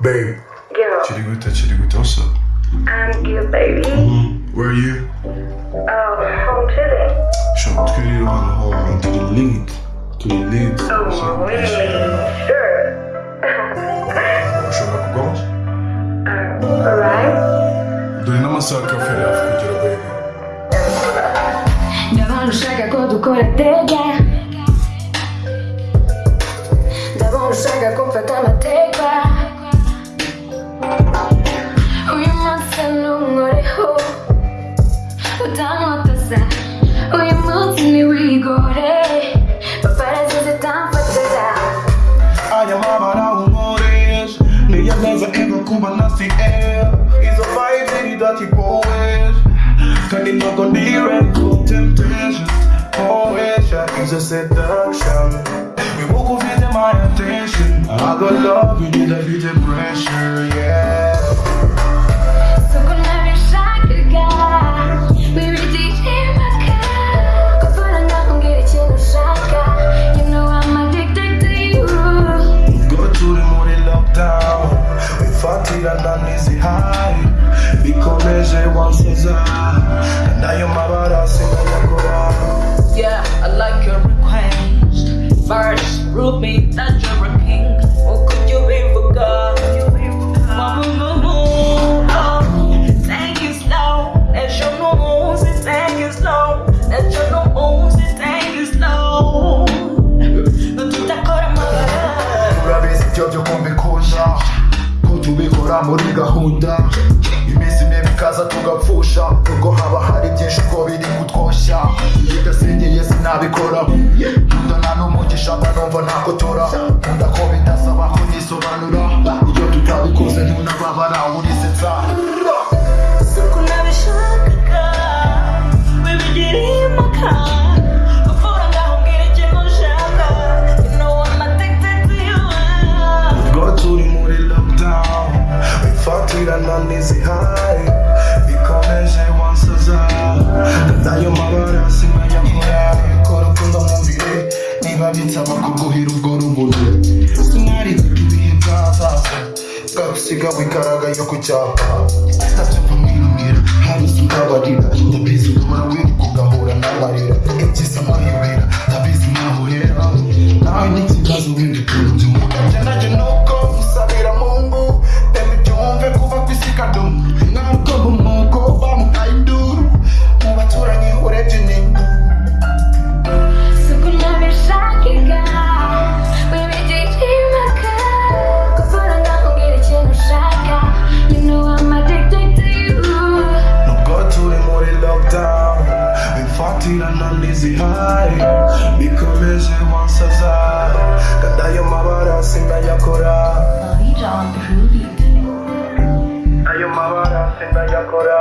Babe. Yo. Chiriguta, chiriguta, what's up? I'm good, baby. Mm-hmm. Where are you? Oh, home today. Should skulle ju vara home till lugnt. Till lead. Oh, really? Sure. Should I go? Uh, alright. Då innan man söker för det här för baby. Давай ну шага коду коратега. Давай ну шага кофе там отега. Kuba nasi air izo vibes iri dati poet kandi ntabwo ndi ready for temptation. Poesha is a seduction. We wibuka ufite my attention. I got love you need a bit of pressure yeah Me that you're a king. Oh, or could you be forgot? Mama, mama, oh. Take it slow. Let your and take it slow. Let your and take it slow. No sinabikora nkunda nta n'umugisha mba numva nakotora nkunda ko bidasaba ko nisobanura iyo tutabikoze ntunababara urisetsa Suko nabishakaga. Wibigirimo ka. Uvura nabi nsaba kuguhera ubwo rumuri sinari ibihe byazaza bwarusiga wigaragaye ku cyapa. Bifatirana n'izihayi bikomeje wansaza kandi ayo mabara sinayakora mabara sinayakora Baby, ayo mabara sinayakora